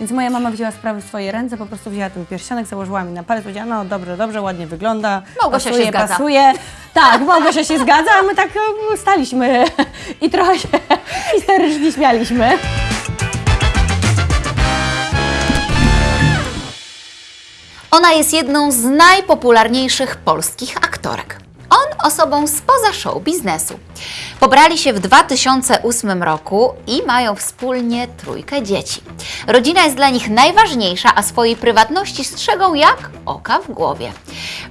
Więc moja mama wzięła sprawy w swoje ręce, po prostu wzięła ten pierścionek, założyła mi na palec, powiedziała, no dobrze, dobrze, ładnie wygląda, Małgosia pasuje, się zgadza. pasuje. Tak, Małgosia się zgadza, a my tak e, staliśmy i trochę się histerycznie śmialiśmy. Ona jest jedną z najpopularniejszych polskich aktorek. On osobą spoza show biznesu. Pobrali się w 2008 roku i mają wspólnie trójkę dzieci. Rodzina jest dla nich najważniejsza, a swojej prywatności strzegą jak oka w głowie.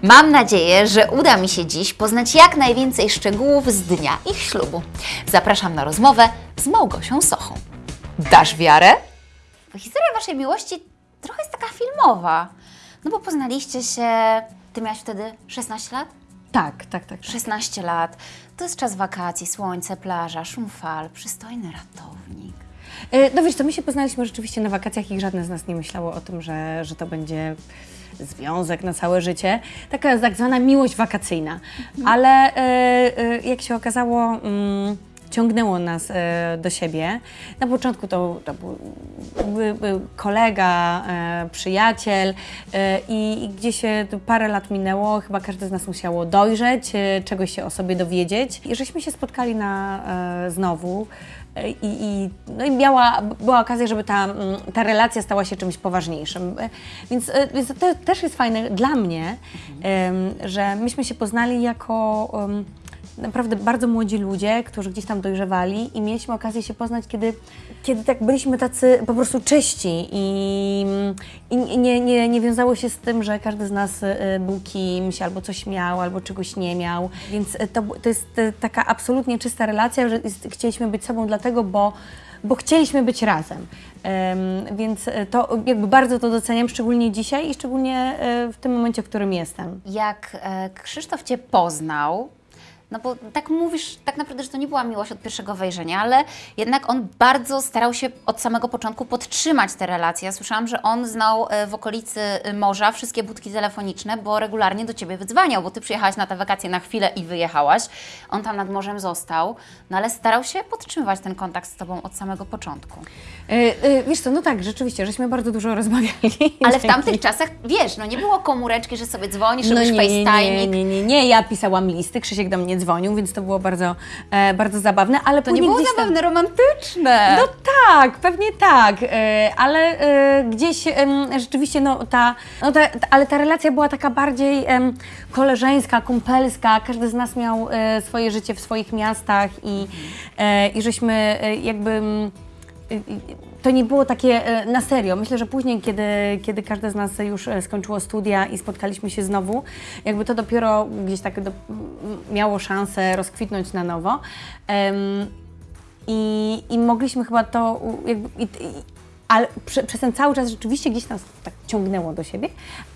Mam nadzieję, że uda mi się dziś poznać jak najwięcej szczegółów z dnia ich ślubu. Zapraszam na rozmowę z Małgosią Sochą. Dasz wiarę? Historia Waszej miłości trochę jest taka filmowa. No bo poznaliście się, Ty miałaś wtedy 16 lat? Tak, tak, tak. 16 lat. To jest czas wakacji, słońce, plaża, szum fal, przystojny ratownik. E, No wiesz co, my się poznaliśmy rzeczywiście na wakacjach i żadne z nas nie myślało o tym, że, że to będzie związek na całe życie. Taka tak zwana miłość wakacyjna. Ale e, e, jak się okazało, mm, ciągnęło nas e, do siebie. Na początku to, to był, był, kolega, e, przyjaciel e, i, gdzieś parę lat minęło, chyba każdy z nas musiało dojrzeć, czegoś się o sobie dowiedzieć. I żeśmy się spotkali na, znowu. I, i, no i miała, była okazja, żeby ta, mm, ta relacja stała się czymś poważniejszym. Więc, więc to te- też jest fajne dla mnie, że myśmy się poznali jako naprawdę bardzo młodzi ludzie, którzy gdzieś tam dojrzewali i mieliśmy okazję się poznać, kiedy, kiedy tak byliśmy tacy po prostu czyści i, i nie, nie, nie wiązało się z tym, że każdy z nas e, był kimś, albo coś miał, albo czegoś nie miał. Więc e, to, to jest e, taka absolutnie czysta relacja, że chcieliśmy być sobą dlatego, bo bo chcieliśmy być razem. Em, więc to jakby bardzo to doceniam, szczególnie dzisiaj i szczególnie w tym momencie, w którym jestem. Jak e, Krzysztof Cię poznał, no bo tak mówisz tak naprawdę, że to nie była miłość od pierwszego wejrzenia, ale jednak on bardzo starał się od samego początku podtrzymać te relacje. Ja słyszałam, że on znał e, w okolicy e, morza wszystkie budki telefoniczne, bo regularnie do Ciebie wydzwaniał, bo Ty przyjechałaś na te wakacje na chwilę i wyjechałaś. On tam nad morzem został, no ale starał się podtrzymywać ten kontakt z Tobą od samego początku. E, wiesz co, no tak, rzeczywiście, żeśmy bardzo dużo rozmawiali. Ale w tamtych czasach, wiesz, no nie było komóreczki, że sobie dzwonisz, no robisz nie, nie, FaceTime. nie, nie, nie, nie, ja pisałam listy, Krzysiek do mnie dzwonił, więc to było bardzo, e, bardzo zabawne, ale To nie było gdzieś tam- zabawne, romantyczne. No tak, pewnie tak, e, ale e, gdzieś rzeczywiście no ta, no ta, ta, ale ta relacja była taka bardziej koleżeńska, kumpelska, każdy z nas miał e, swoje życie w swoich miastach i, e, i żeśmy e, jakby mm, to nie było takie e, na serio. Myślę, że później, kiedy, kiedy każde z nas już e, skończyło studia i spotkaliśmy się znowu, jakby to dopiero gdzieś tak do, miało szansę rozkwitnąć na nowo. Em, i, I mogliśmy chyba to jakby. I, ale prze, przez ten cały czas rzeczywiście gdzieś nas tak ciągnęło do siebie,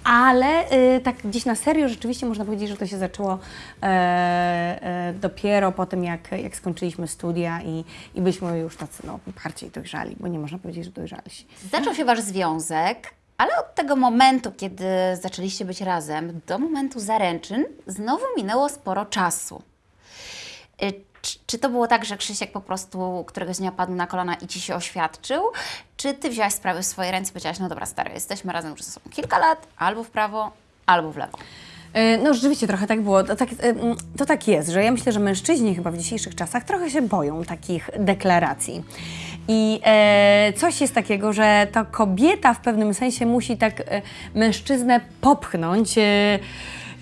ale y, tak gdzieś na serio rzeczywiście można powiedzieć, że to się zaczęło e, e, dopiero po tym, jak, jak skończyliśmy studia i, i byliśmy już tacy no, bardziej dojrzali, bo nie można powiedzieć, że dojrzalsi. Zaczął się Wasz związek, ale od tego momentu, kiedy zaczęliście być razem, do momentu zaręczyn, znowu minęło sporo czasu. Czy, to było tak, że Krzysiek po prostu któregoś dnia padł na kolana i Ci się oświadczył? Czy Ty wziąłaś sprawy w swoje ręce i powiedziałaś, no dobra stary, jesteśmy razem już kilka lat, albo w prawo, albo w lewo. E, No rzeczywiście trochę tak było. To tak, e, to tak jest, że ja myślę, że mężczyźni chyba w dzisiejszych czasach trochę się boją takich deklaracji. I e, coś jest takiego, że to kobieta w pewnym sensie musi tak e, mężczyznę popchnąć e,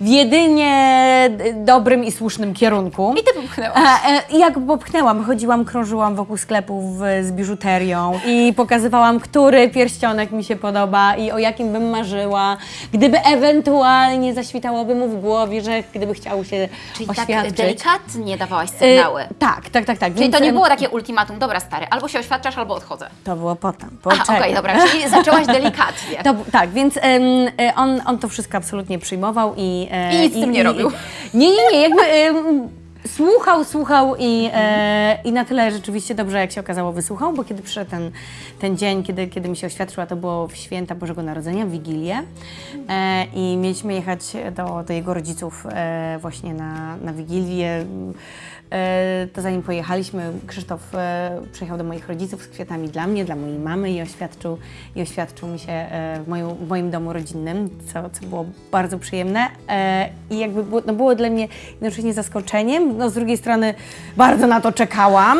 w jedynie dobrym i słusznym kierunku. I Ty popchnęłaś. A, e, i jak popchnęłam, chodziłam, krążyłam wokół sklepów z, biżuterią i pokazywałam, który pierścionek mi się podoba i o jakim bym marzyła, gdyby ewentualnie zaświtałoby mu w głowie, że gdyby chciał się Czyli tak oświadczyć. delikatnie dawałaś E, sygnały. tak, tak, tak, tak. Czyli Więc, to nie było takie ultimatum, dobra stary, albo się oświadczasz, albo odchodzę. To było potem. Poczekaj. okej, dobra, czyli zaczęłaś delikatnie. To, tak, więc em, e, on, on to wszystko absolutnie przyjmował i... e, I nic z tym nie robił. nie, nie, nie, jakby... Słuchał, słuchał i, e, i na tyle rzeczywiście dobrze, jak się okazało, wysłuchał, bo kiedy przyszedł ten, ten dzień, kiedy, kiedy mi się oświadczyła, to było w święta Bożego Narodzenia, w Wigilię e, i mieliśmy jechać do, do jego rodziców e, właśnie na, na Wigilię. E, to zanim pojechaliśmy, Krzysztof e, przyjechał do moich rodziców z kwiatami dla mnie, dla mojej mamy i oświadczył, i oświadczył mi się e, w, moją, w moim domu rodzinnym, co, co było bardzo przyjemne. I jakby było, no było dla mnie jednocześnie zaskoczeniem, no z drugiej strony bardzo na to czekałam,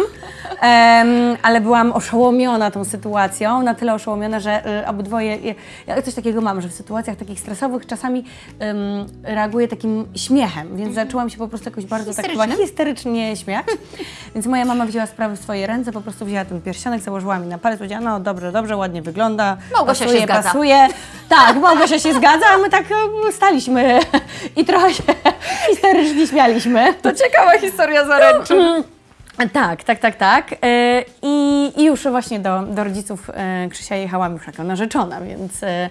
em, ale byłam oszołomiona tą sytuacją, na tyle oszołomiona, że e, obydwoje, ja, ja coś takiego mam, że w sytuacjach takich stresowych czasami em, reaguję takim śmiechem, więc zaczęłam się po prostu jakoś bardzo tak chyba histerycznie śmiać. Więc moja mama wzięła sprawę w swoje ręce, po prostu wzięła ten pierścionek, założyła mi na palec, powiedziała, no dobrze, dobrze, ładnie wygląda. Małgosia pasuje, się zgadza. pasuje. Tak, Małgosia się zgadza, a my tak staliśmy i trochę się histerycznie śmialiśmy. To ciekawa historia zaręczyn. Tak, tak, tak, tak. E, I, I już właśnie do, do rodziców e, Krzysia jechałam już jako narzeczona, więc, e,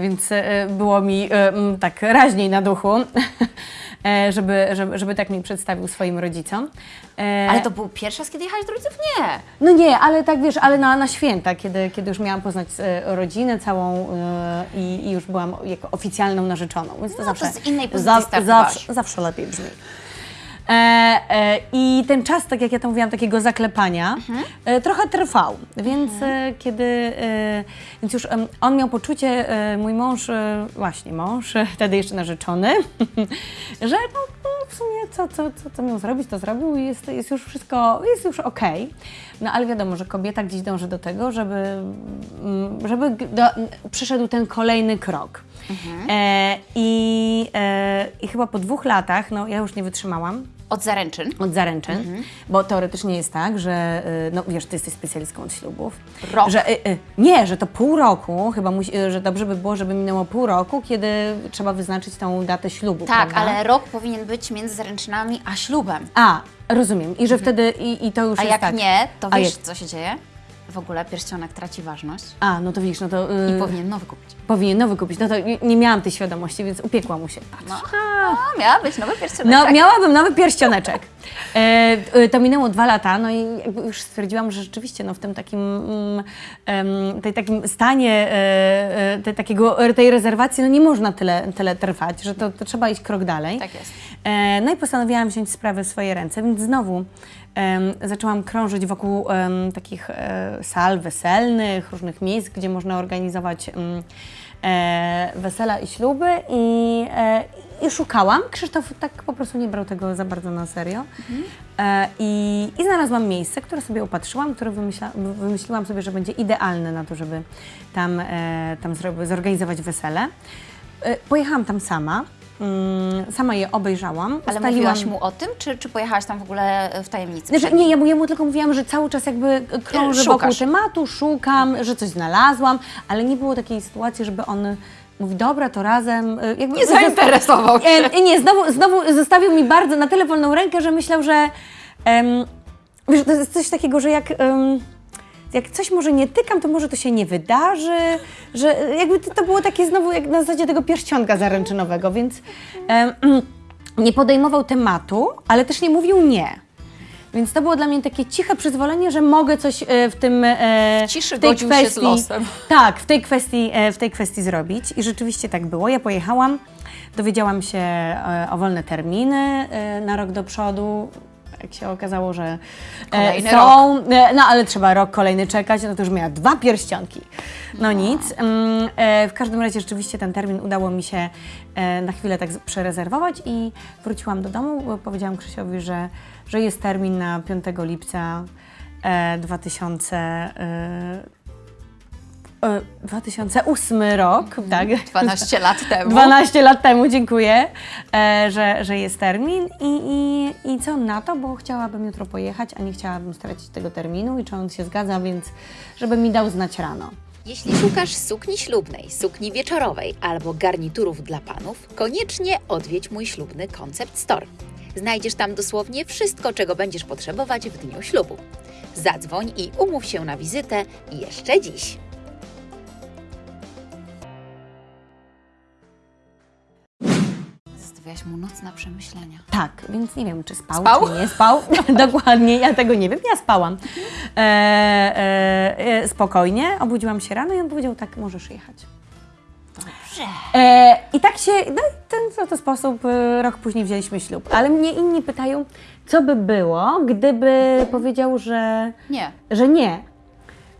więc było mi e, m, tak raźniej na duchu, żeby, żeby, żeby tak mi przedstawił swoim rodzicom. Ale to był pierwszy raz, kiedy jechałeś do rodziców? Nie. no nie, ale tak wiesz, ale na, na święta, kiedy, kiedy już miałam poznać rodzinę całą i, i już byłam jako oficjalną narzeczoną, więc to No, zawsze, to z innej pozycji startowałaś. zawsze, zawsze lepiej brzmi. E, e, I ten czas, tak jak ja to mówiłam, takiego zaklepania, Mhm. e, trochę trwał, więc e, kiedy, e, więc już on miał poczucie, e, mój mąż, właśnie mąż, wtedy jeszcze narzeczony, że no, no, w sumie co, co, co, co miał zrobić, to zrobił i jest, jest już wszystko, jest już okej. No ale wiadomo, że kobieta gdzieś dąży do tego, żeby, mm, żeby do, przyszedł ten kolejny krok. E, i, e, I chyba po dwóch latach, no ja już nie wytrzymałam, Od zaręczyn. od zaręczyn, bo teoretycznie jest tak, że y, no wiesz, ty jesteś specjalistką od ślubów. Rok. Że, y, y, nie, że to pół roku, chyba musi, y, że dobrze by było, żeby minęło pół roku, kiedy trzeba wyznaczyć tą datę ślubu. Tak, prawda? ale rok powinien być między zaręczynami a ślubem. A, rozumiem. I że wtedy, i, i to już A jest jak tak. nie, to A wiesz, jak- co się dzieje? W ogóle pierścionek traci ważność A, no to widzisz, no to y, i powinien nowy kupić. powinien nowy kupić. No to nie, nie miałam tej świadomości, więc upiekła mu się. No, a, miała być nowy pierścionek. No, tak. miałabym nowy pierścioneczek. E, e, to minęło dwa lata, no i już stwierdziłam, że rzeczywiście no, w tym takim, mm, tej takim stanie e, e, tej, takiego, tej rezerwacji no, nie można tyle, tyle trwać, że to, to trzeba iść krok dalej. Tak jest. E, no i postanowiłam wziąć sprawę w swoje ręce, więc znowu zaczęłam krążyć wokół takich e, sal weselnych, różnych miejsc, gdzie można organizować em, e, wesela i śluby i, e, i szukałam. Krzysztof tak po prostu nie brał tego za bardzo na serio. E, i, I znalazłam miejsce, które sobie upatrzyłam, które wymyśla, wymyśliłam sobie, że będzie idealne na to, żeby tam, e, tam zorganizować wesele. E, pojechałam tam sama. Mm, sama je obejrzałam. Ale ustaliłam- mówiłaś mu o tym, czy, czy pojechałaś tam w ogóle w tajemnicy? Znaczy, nie, ja mu, ja mu tylko mówiłam, że cały czas jakby krążę wokół tematu, szukam, że coś znalazłam, ale nie było takiej sytuacji, żeby on mówi, dobra, to razem. y, Jakby Nie zainteresował się. E, nie, znowu, znowu zostawił mi bardzo na tyle wolną rękę, że myślał, że em, wiesz, to jest coś takiego, że jak... em, jak coś może nie tykam, to może to się nie wydarzy, że jakby to, to było takie znowu jak na zasadzie tego pierścionka zaręczynowego, więc em, nie podejmował tematu, ale też nie mówił nie. Więc to było dla mnie takie ciche przyzwolenie, że mogę coś e, w tym e, W ciszy w tej godził się z losem. Tak, w tej kwestii, e, w tej kwestii zrobić i rzeczywiście tak było. Ja pojechałam, dowiedziałam się o wolne terminy na rok do przodu. Jak się okazało, że e, Kolejny są, e, no ale trzeba rok kolejny czekać, no to już miała dwa pierścionki. No nic. Mm, e, W każdym razie rzeczywiście ten termin udało mi się na chwilę tak przerezerwować i wróciłam do domu, bo powiedziałam Krzysiowi, że, że jest termin na 5 lipca e, 2000, e, e, 2008 rok, tak? 12 lat temu. 12 lat temu, dziękuję, e, że, że jest termin I, i, i co na to, bo chciałabym jutro pojechać, a nie chciałabym stracić tego terminu i czy on się zgadza, więc żeby mi dał znać rano. Jeśli szukasz sukni ślubnej, sukni wieczorowej albo garniturów dla panów, koniecznie odwiedź mój ślubny Concept Store. Znajdziesz tam dosłownie wszystko, czego będziesz potrzebować w dniu ślubu. Zadzwoń i umów się na wizytę jeszcze dziś. Zrobiłaś mu nocne przemyślenia. Tak, więc nie wiem, czy spał, Spał? czy nie spał. Dokładnie, ja tego nie wiem. Ja spałam. E, e, e, spokojnie, obudziłam się rano i on powiedział tak, możesz jechać. Dobrze. E, I tak się, no i w ten sposób e, rok później wzięliśmy ślub. Ale mnie inni pytają, co by było, gdyby powiedział, że, Nie. że nie.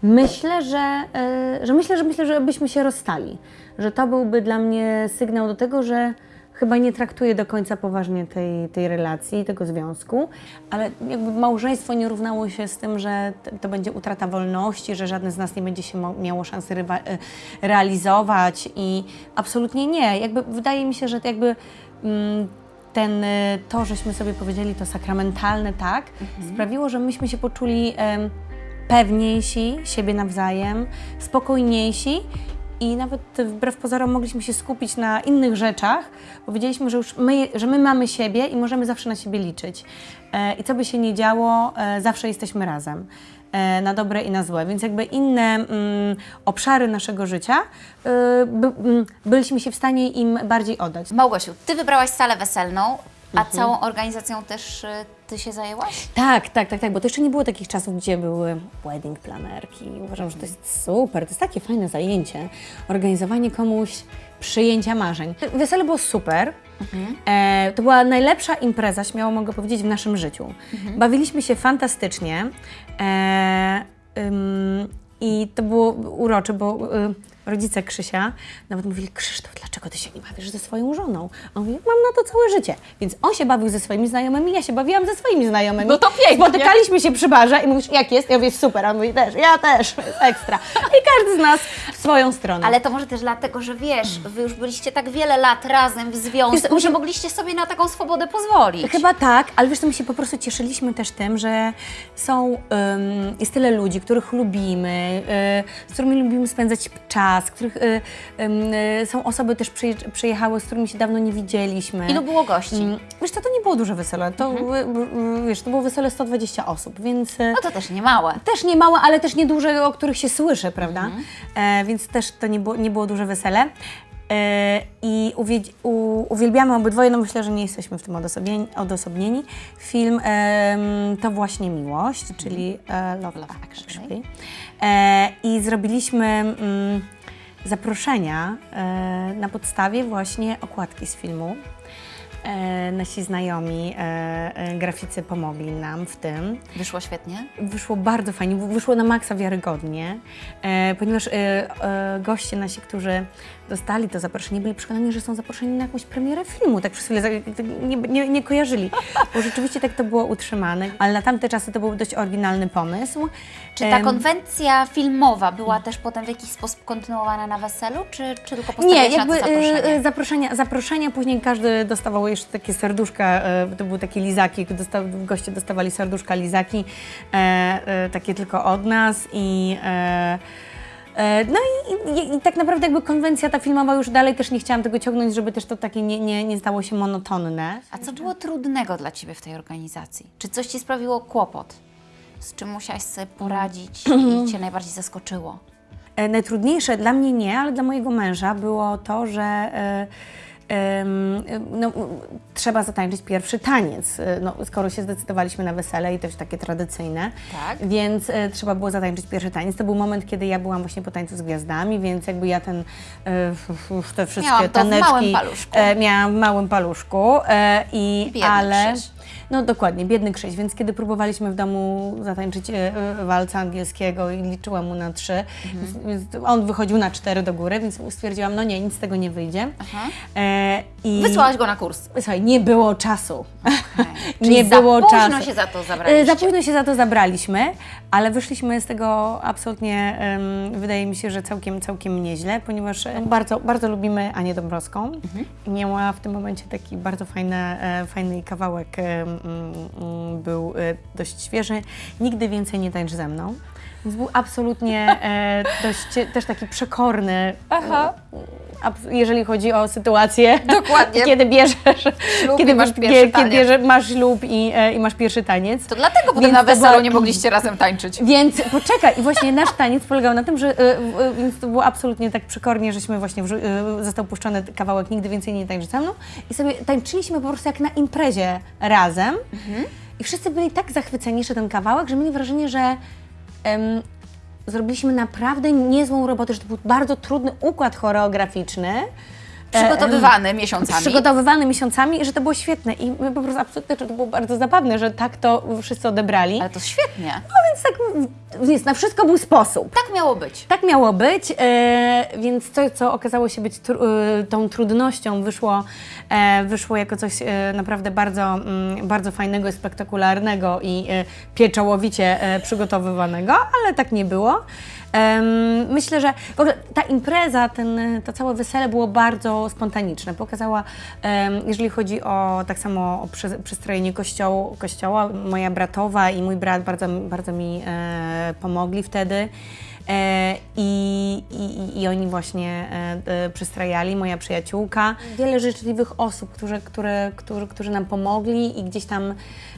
Myślę, że, e, że myślę, że myślę, że byśmy się rozstali. Że to byłby dla mnie sygnał do tego, że chyba nie traktuję do końca poważnie tej, tej relacji, tego związku, ale jakby małżeństwo nie równało się z tym, że to będzie utrata wolności, że żadne z nas nie będzie się miało szansy e, realizować i absolutnie nie. Jakby wydaje mi się, że to jakby mm, ten, e, to, żeśmy sobie powiedzieli, to sakramentalne tak, sprawiło, że myśmy się poczuli pewniejsi siebie nawzajem, spokojniejsi i nawet wbrew pozorom mogliśmy się skupić na innych rzeczach, bo wiedzieliśmy, że już my, że my mamy siebie i możemy zawsze na siebie liczyć. E, I co by się nie działo, e, zawsze jesteśmy razem. E, na dobre i na złe, więc jakby inne mm, obszary naszego życia e, by, mm, byliśmy się w stanie im bardziej oddać. Małgosiu, Ty wybrałaś salę weselną, a Mhm. całą organizacją też y, Ty się zajęłaś? Tak, tak, tak, tak, bo to jeszcze nie było takich czasów, gdzie były wedding planerki. Uważam, że to jest super, to jest takie fajne zajęcie. Organizowanie komuś przyjęcia marzeń. Wesele było super. E, to była najlepsza impreza, śmiało mogę powiedzieć, w naszym życiu. Bawiliśmy się fantastycznie. E, ym, I to było urocze, bo y, rodzice Krzysia nawet mówili, Krzysztof, dlaczego ty się nie bawisz ze swoją żoną? A on mówi, mam na to całe życie. Więc on się bawił ze swoimi znajomymi, ja się bawiłam ze swoimi znajomymi. No to pięknie. Spotykaliśmy się przy barze i mówisz, jak jest? Ja mówię, super. A on mówi, też, ja też, jest ekstra. I każdy z nas w swoją stronę. Ale to może też dlatego, że wiesz, Wy już byliście tak wiele lat razem w związku, Wiesz, że mogliście sobie na taką swobodę pozwolić. Chyba tak, ale wiesz, to my się po prostu cieszyliśmy też tym, że są, ym, jest tyle ludzi, których lubimy, y, z którymi lubimy spędzać czas, których y, y, są osoby też przyje- przyjechały, z którymi się dawno nie widzieliśmy. Ilu było gości? Ym, Wiesz, to, to nie było duże wesele, to, y, wiesz, to było wesele 120 osób, więc... y, No to też nie małe. też nie małe, ale też nieduże, o których się słyszy, prawda? E, więc też to nie było, nie było duże wesele. E, I u, uwielbiamy obydwoje, no myślę, że nie jesteśmy w tym odosobnieni. odosobnieni. Film To właśnie miłość, czyli e, Love, Love Actually. Actually. E, I zrobiliśmy mm, zaproszenia e, na podstawie właśnie okładki z filmu. E, nasi znajomi e, graficy pomogli nam w tym. Wyszło świetnie? Wyszło bardzo fajnie, wyszło na maksa wiarygodnie, ponieważ goście nasi, którzy dostali to zaproszenie, byli przekonani, że są zaproszeni na jakąś premierę filmu, tak przez chwilę za- tak nie, nie, nie kojarzyli, bo rzeczywiście tak to było utrzymane, ale na tamte czasy to był dość oryginalny pomysł. Czy ta konwencja filmowa była też potem w jakiś sposób kontynuowana na weselu, czy, czy tylko Nie, postawiłaś jakby na to e, zaproszenie? e, zaproszenia, zaproszenia, później każdy dostawał jeszcze takie serduszka, e, to były takie lizaki, goście dostawali serduszka, lizaki, e, e, takie tylko od nas i... E, no i, i, i tak naprawdę jakby konwencja ta filmowa już dalej też nie chciałam tego ciągnąć, żeby też to takie nie, nie, nie stało się monotonne. A co było trudnego dla Ciebie w tej organizacji? Czy coś Ci sprawiło kłopot? Z czym musiałaś sobie poradzić i Cię najbardziej zaskoczyło? E, Najtrudniejsze dla mnie nie, ale dla mojego męża było to, że e, no, trzeba zatańczyć pierwszy taniec. E, No, skoro się zdecydowaliśmy na wesele i też takie tradycyjne, Tak. więc e, trzeba było zatańczyć pierwszy taniec. To był moment, kiedy ja byłam właśnie po tańcu z gwiazdami, więc jakby ja ten, e, te wszystkie Miałam to w taneczki małym paluszku. e, miałam w małym paluszku e, i Biedny ale Krzyś. No dokładnie, biedny Krzyś, więc kiedy próbowaliśmy w domu zatańczyć e, e, walca angielskiego i liczyłam mu na trzy, więc on wychodził na cztery do góry, więc stwierdziłam, no nie, nic z tego nie wyjdzie. E, i, Wysłałaś go na kurs. Słuchaj, nie było czasu. Czyli nie za było późno czasu. się za to E, zabraliście. Za późno się za to zabraliśmy, ale wyszliśmy z tego absolutnie, em, wydaje mi się, że całkiem, całkiem nieźle, ponieważ e, bardzo, bardzo lubimy Anię Dąbrowską. Mhm. I miała w tym momencie taki bardzo fajny, e, fajny kawałek, e, był e, dość świeży. Nigdy więcej nie tańcz ze mną. Więc był absolutnie e, dość też taki przekorny. Aha. abs- jeżeli chodzi o sytuację. Dokładnie. Kiedy bierzesz, Ślub kiedy masz pierwszy kiedy taniec. bierze, masz ślub i, e, i masz pierwszy taniec. To dlatego potem Więc na weselu była- nie mogliście razem tańczyć. Więc poczekaj, i właśnie nasz taniec polegał na tym, że e, e, więc to było absolutnie tak przykornie, żeśmy właśnie e, został puszczony kawałek Nigdy więcej nie tańczy ze mną i sobie tańczyliśmy po prostu jak na imprezie razem i wszyscy byli tak zachwyceni, że ten kawałek, że mieli wrażenie, że zrobiliśmy naprawdę niezłą robotę, że to był bardzo trudny układ choreograficzny. E, Przygotowywany miesiącami. przygotowywany miesiącami i że to było świetne i my po prostu absolutnie, że to było bardzo zabawne, że tak to wszyscy odebrali. Ale to świetnie. No więc tak, więc na wszystko był sposób. Tak miało być. Tak miało być, e, więc coś, co okazało się być tru, e, tą trudnością, wyszło, e, wyszło jako coś e, naprawdę bardzo, mm, bardzo fajnego i spektakularnego i e, pieczołowicie przygotowywanego, ale tak nie było. Myślę, że w ogóle ta impreza, ten, to całe wesele było bardzo spontaniczne. Pokazała, jeżeli chodzi o tak samo o przy, przystrojenie kościoła, moja bratowa i mój brat bardzo, bardzo mi e, pomogli wtedy. E, i, i, I oni właśnie e, e, przystrajali, moja przyjaciółka. Wiele życzliwych osób, którzy, które, którzy, którzy nam pomogli i gdzieś tam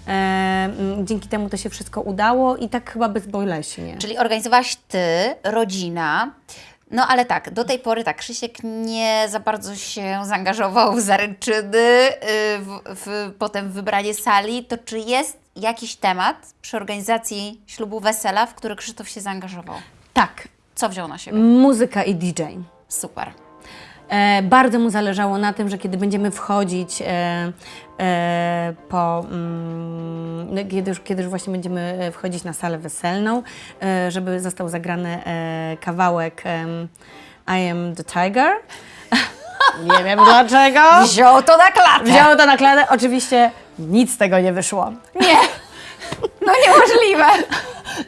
e, dzięki temu to się wszystko udało i tak chyba bezboleśnie. Czyli organizowałaś ty, rodzina. No ale tak, do tej pory tak, Krzysiek nie za bardzo się zaangażował w zaręczyny, y, w, w, potem w wybranie sali. To czy jest jakiś temat przy organizacji ślubu wesela, w który Krzysztof się zaangażował? Tak, Co wziął na siebie? muzyka i DJ. Super. E, bardzo mu zależało na tym, że kiedy będziemy wchodzić e, e, po, mm, no, kiedy, już, kiedy już właśnie będziemy e, wchodzić na salę weselną, e, żeby został zagrany e, kawałek I am the tiger. Nie wiem dlaczego. Wziął to na klatę. Wziął to na klatę. Oczywiście nic z tego nie wyszło. Nie. No niemożliwe.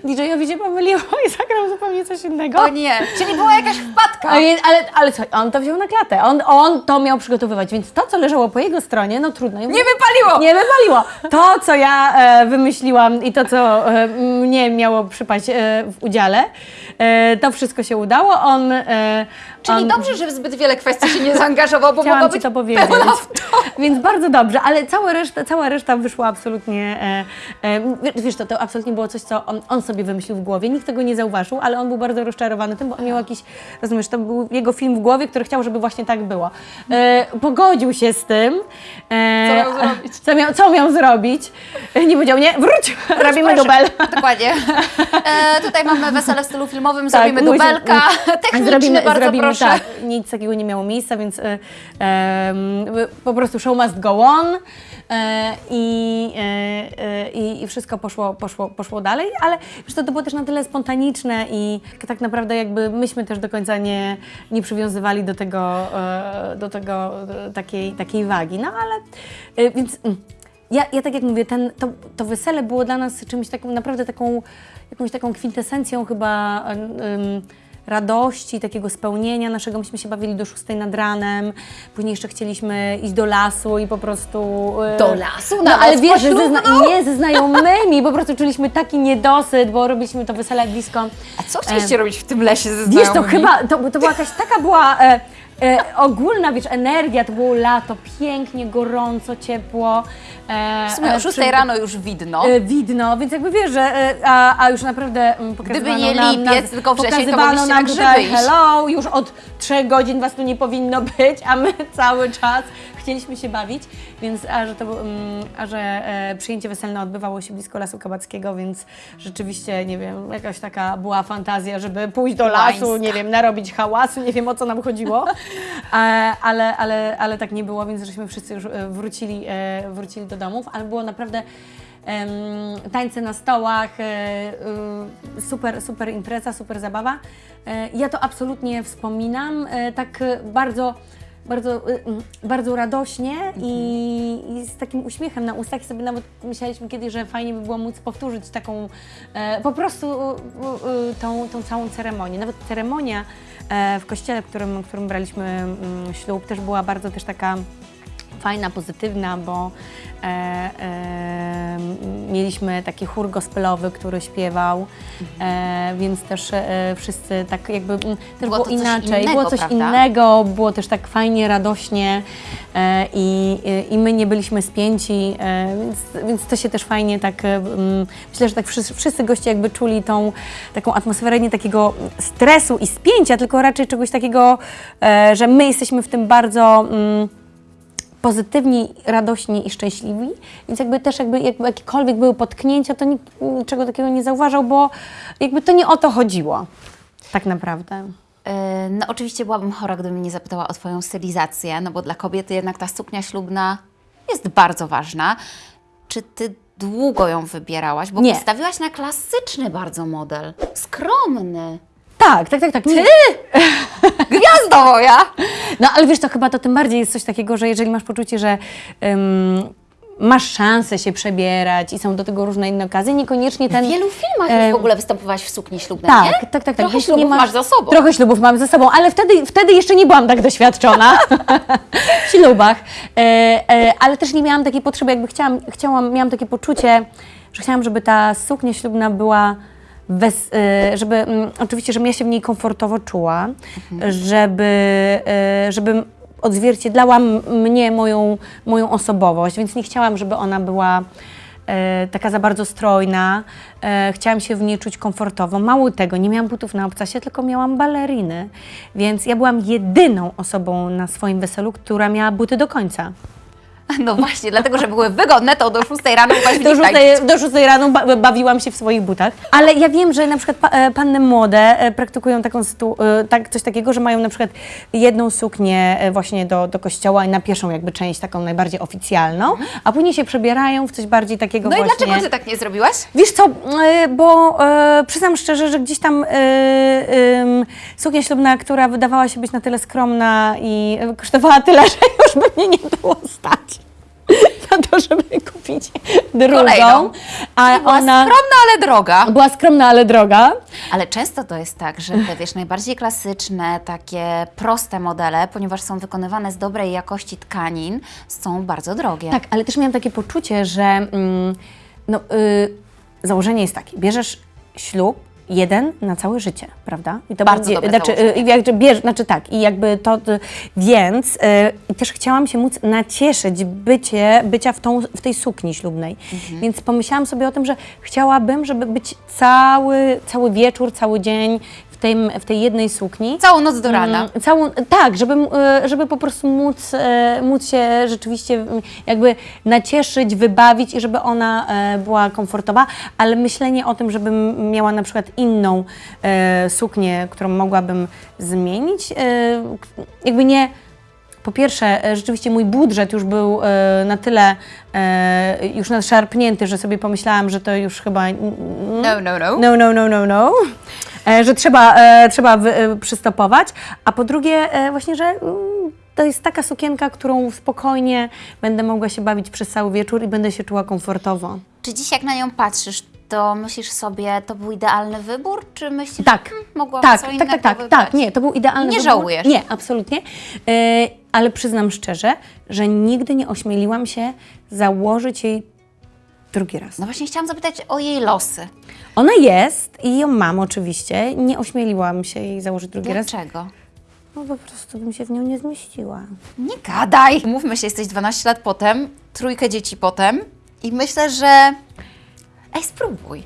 DJ-owi się pomyliło i zagrał zupełnie coś innego. O nie. Czyli była jakaś wpadka. Ale, ale, ale co, on to wziął na klatę. On, on to miał przygotowywać, więc to, co leżało po jego stronie, no trudno. Nie wypaliło. Nie wypaliło. To, co ja e, wymyśliłam i to, co e, mnie miało przypaść e, w udziale, e, to wszystko się udało. On. Czyli dobrze, że w zbyt wiele kwestii się nie zaangażował, bo Ci być to powiedzieć. Więc bardzo dobrze, ale cała reszta, cała reszta wyszła absolutnie. E, e, wiesz, to, to absolutnie było coś, co on, on sobie wymyślił w głowie. Nikt tego nie zauważył, ale on był bardzo rozczarowany tym, bo on miał jakiś, rozumiesz, to był jego film w głowie, który chciał, żeby właśnie tak było. E, pogodził się z tym. E, Co miał zrobić? Co miał, co miał zrobić? Nie powiedział, nie, wróć, robimy Proszę. dubel. Dokładnie. E, tutaj mamy wesele w stylu filmowym, Tak, zrobimy dubelka. Techniczny, bardzo proszę. Tak, nic takiego nie miało miejsca, więc e, em, po prostu show must go on. E, i, e, e, i, i wszystko poszło, poszło, poszło dalej, ale wiesz, to, to było też na tyle spontaniczne i tak naprawdę jakby myśmy też do końca nie, nie przywiązywali do tego, e, do tego e, takiej, takiej wagi, no ale e, więc... mm, ja, ja tak jak mówię, ten, to, to wesele było dla nas czymś takim, naprawdę taką, jakąś taką kwintesencją chyba radości, takiego spełnienia naszego. Myśmy się bawili do 6 nad ranem, później jeszcze chcieliśmy iść do lasu i po prostu... e, Do lasu? No ale wiesz, że ze, zna- nie, ze znajomymi, po prostu czuliśmy taki niedosyt, bo robiliśmy to wesele blisko. A co chcieliście robić w tym lesie ze Wiesz, to znajomymi? chyba, to, to była jakaś taka była e, e, ogólna, wiesz, energia, to było lato, pięknie, gorąco, ciepło. E, W sumie o e, 6 przy- rano już widno. E, widno, więc jakby wiesz, że e, a, a już naprawdę mm, pokazywano nie nam, lipiec, tylko wrzesień, to nam na grzyby tutaj hello, już od trzech godzin was tu nie powinno być, a my cały czas chcieliśmy się bawić, więc a że, to, mm, a że e, przyjęcie weselne odbywało się blisko Lasu Kabackiego, więc rzeczywiście, nie wiem, jakaś taka była fantazja, żeby pójść do lasu, Łańska. nie wiem, narobić hałasu, nie wiem o co nam chodziło, e, ale, ale, ale tak nie było, więc żeśmy wszyscy już e, wrócili, e, wrócili do domów, ale było naprawdę tańce na stołach, e, y, super, super impreza, super zabawa. E, ja to absolutnie wspominam, e, tak e, bardzo bardzo, bardzo radośnie i, i z takim uśmiechem na ustach. I sobie nawet myśleliśmy kiedyś, że fajnie by było móc powtórzyć taką e, po prostu tą, tą całą ceremonię. Nawet ceremonia e, w kościele, w którym, w którym braliśmy ślub, też była bardzo też taka fajna, pozytywna, bo e, e, mieliśmy taki chór gospelowy, który śpiewał, e, więc też e, wszyscy tak jakby mm, też Było było, inaczej, innego, było coś prawda? innego, było też tak fajnie, radośnie e, i, i my nie byliśmy spięci, e, więc, więc to się też fajnie tak, mm, myślę, że tak wszyscy, wszyscy goście jakby czuli tą taką atmosferę nie takiego stresu i spięcia, tylko raczej czegoś takiego, że my jesteśmy w tym bardzo mm, pozytywni, radośni i szczęśliwi, więc jakby też jakby, jakby jakiekolwiek były potknięcia, to nikt niczego takiego nie zauważał, bo jakby to nie o to chodziło tak naprawdę. E, No oczywiście byłabym chora, gdybym nie zapytała o Twoją stylizację, no bo dla kobiety jednak ta suknia ślubna jest bardzo ważna. Czy Ty długo ją wybierałaś? Bo Nie. postawiłaś na klasyczny bardzo model. Skromny. Tak, tak, tak, tak. Ty! Gwiazdo moja! No ale wiesz, to chyba to tym bardziej jest coś takiego, że jeżeli masz poczucie, że ym, masz szansę się przebierać i są do tego różne inne okazje, niekoniecznie ten... W wielu filmach już w ogóle występowałaś w sukni ślubnej, Tak, nie? tak, tak, tak. Trochę ślubów nie ma- masz za sobą. Trochę ślubów mam za sobą, ale wtedy, wtedy jeszcze nie byłam tak doświadczona w ślubach. E, e, ale też nie miałam takiej potrzeby, jakby chciałam, chciałam, miałam takie poczucie, że chciałam, żeby ta suknia ślubna była bez, e, żeby, mm, oczywiście, żebym ja się w niej komfortowo czuła, żeby, e, żeby odzwierciedlała m- mnie, moją, moją osobowość, więc nie chciałam, żeby ona była e, taka za bardzo strojna. E, chciałam się w niej czuć komfortowo. Mało tego, nie miałam butów na obcasie, tylko miałam baleriny. Więc ja byłam jedyną osobą na swoim weselu, która miała buty do końca. No właśnie, dlatego, że były wygodne, to do 6 rano mogłaś w Do nich tańczyć. 6, do 6 rano ba bawiłam się w swoich butach. Ale ja wiem, że na przykład pa e, panny młode e, praktykują taką e, tak, coś takiego, że mają na przykład jedną suknię e, właśnie do, do kościoła i na pierwszą jakby część taką najbardziej oficjalną, a później się przebierają w coś bardziej takiego No i właśnie... dlaczego Ty tak nie zrobiłaś? Wiesz co, e, bo e, przyznam szczerze, że gdzieś tam e, em, suknia ślubna, która wydawała się być na tyle skromna i e, kosztowała tyle, że już by mnie nie było stać na to, żeby kupić drugą. Kolejną. A Była ona skromna, ale droga. była skromna, ale droga. Ale często to jest tak, że te wiesz, najbardziej klasyczne, takie proste modele, ponieważ są wykonywane z dobrej jakości tkanin, są bardzo drogie. Tak, ale też miałam takie poczucie, że mm, no, y, założenie jest takie, bierzesz ślub jeden na całe życie, prawda? I to Bardzo będzie, znaczy, y, jakby bierz, znaczy tak, i jakby to, y, więc y, też chciałam się móc nacieszyć bycie, bycia w, tą, w tej sukni ślubnej, Mhm. więc pomyślałam sobie o tym, że chciałabym, żeby być cały, cały wieczór, cały dzień tym, w tej jednej sukni. Całą noc do rana. Mm, Całą, tak, żeby, e, żeby po prostu móc, e, móc się rzeczywiście jakby nacieszyć, wybawić i żeby ona e, była komfortowa, ale myślenie o tym, żebym miała na przykład inną suknię, którą mogłabym zmienić, jakby nie. Po pierwsze, rzeczywiście mój budżet już był na tyle już nadszarpnięty, że sobie pomyślałam, że to już chyba No, no, no. no, no, no, no, no. E, że trzeba, e, trzeba e, przystopować. A po drugie, właśnie, że mm, to jest taka sukienka, którą spokojnie będę mogła się bawić przez cały wieczór i będę się czuła komfortowo. Czy dziś jak na nią patrzysz, to myślisz sobie, to był idealny wybór, czy myślisz, Tak, hmm, mogłam tak, co tak, innego tak, tak, tak, nie, to był idealny Nie wybór. żałujesz? Nie, absolutnie. E, ale przyznam szczerze, że nigdy nie ośmieliłam się założyć jej drugi raz. No właśnie chciałam zapytać o jej losy. Ona jest i ją mam oczywiście. Nie ośmieliłam się jej założyć drugi raz. Dlaczego? No po prostu bym się w nią nie zmieściła. Nie gadaj! Mówmy się, jesteś 12 lat potem, trójkę dzieci potem i myślę, że... Ej, spróbuj.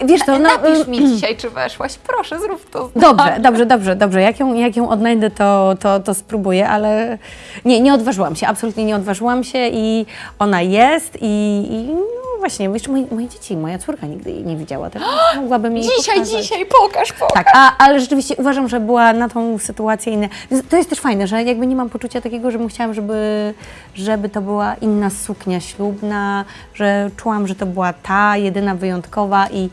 Yy, wiesz to, no, Napisz mi dzisiaj, czy weszłaś. Proszę, zrób to. Dobrze, dobrze, dobrze, dobrze. Jak ją, jak ją odnajdę, to, to, to spróbuję, ale nie, nie odważyłam się, absolutnie nie odważyłam się i ona jest i, i no właśnie, jeszcze moje, moje dzieci, moja córka nigdy jej nie widziała, tak mogłabym jej Dzisiaj, pokazać. dzisiaj, pokaż, pokaż. Tak, a, ale rzeczywiście uważam, że była na tą sytuację inna. To jest też fajne, że jakby nie mam poczucia takiego, że chciałam, żeby, żeby to była inna suknia ślubna, że czułam, że to była ta jedyna wyjątkowa i,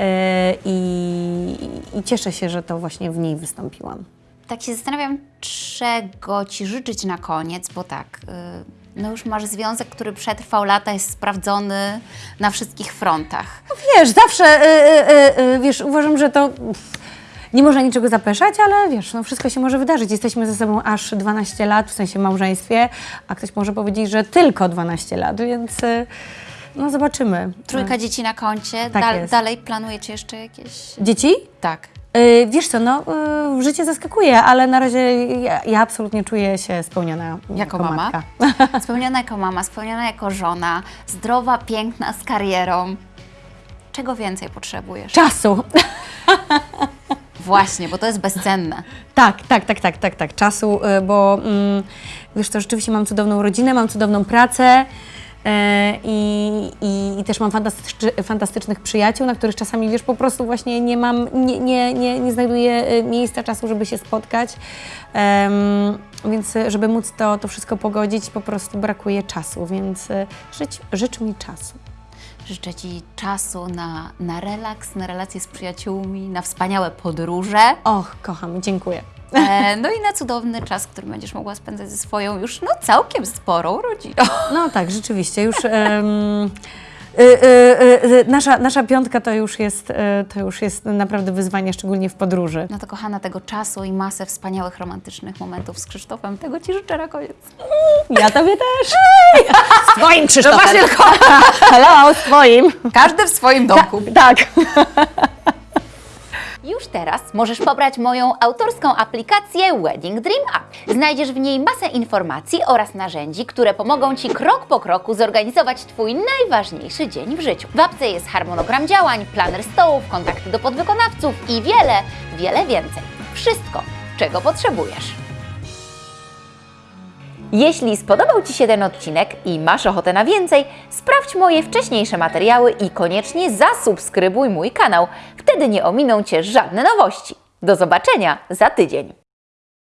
e, i, i cieszę się, że to właśnie w niej wystąpiłam. Tak się zastanawiam, czego Ci życzyć na koniec, bo tak, y, no już masz związek, który przetrwał lata, jest sprawdzony na wszystkich frontach. Wiesz, zawsze, e, e, e, wiesz, uważam, że to... nie można niczego zapeszać, ale wiesz, no wszystko się może wydarzyć. Jesteśmy ze sobą aż 12 lat, w sensie małżeństwie, a ktoś może powiedzieć, że tylko 12 lat, więc y, no zobaczymy. Trójka dzieci na koncie. Tak Dal- jest. dalej planujecie jeszcze jakieś... Dzieci? Tak. Y, Wiesz co, no y, życie zaskakuje, ale na razie ja, ja absolutnie czuję się spełniona Jako mama? matka. Spełniona jako mama, spełniona jako żona, zdrowa, piękna, z karierą. Czego więcej potrzebujesz? Czasu. Właśnie, bo to jest bezcenne. Tak, tak, tak, tak, tak, tak, czasu, y, bo mm, wiesz to rzeczywiście mam cudowną rodzinę, mam cudowną pracę i, i, i też mam fantastycz, fantastycznych przyjaciół, na których czasami wiesz po prostu właśnie nie mam, nie, nie, nie, nie znajduję y, miejsca, czasu, żeby się spotkać, Em, więc y, żeby móc to, to wszystko pogodzić po prostu brakuje czasu, więc żyć, życz mi czasu. Życzę Ci czasu na, na relaks, na relacje z przyjaciółmi, na wspaniałe podróże. Och, kocham, dziękuję. E, no i na cudowny czas, który będziesz mogła spędzać ze swoją już no całkiem sporą rodziną. No tak, rzeczywiście, już y, y, y, nasza, nasza piątka to już, jest, to już jest naprawdę wyzwanie, szczególnie w podróży. No to kochana, tego czasu i masę wspaniałych, romantycznych momentów z Krzysztofem. Tego Ci życzę na koniec. Ja tobie też. Z twoim No Krzysztofem. właśnie, tylko Hello, z twoim. każdy w swoim domku. Tak. Już teraz możesz pobrać moją autorską aplikację Wedding Dream App. Znajdziesz w niej masę informacji oraz narzędzi, które pomogą Ci krok po kroku zorganizować Twój najważniejszy dzień w życiu. W apce jest harmonogram działań, planer stołów, kontakty do podwykonawców i wiele, wiele więcej. Wszystko, czego potrzebujesz. Jeśli spodobał Ci się ten odcinek i masz ochotę na więcej, sprawdź moje wcześniejsze materiały i koniecznie zasubskrybuj mój kanał. Wtedy nie ominą Cię żadne nowości. Do zobaczenia za tydzień.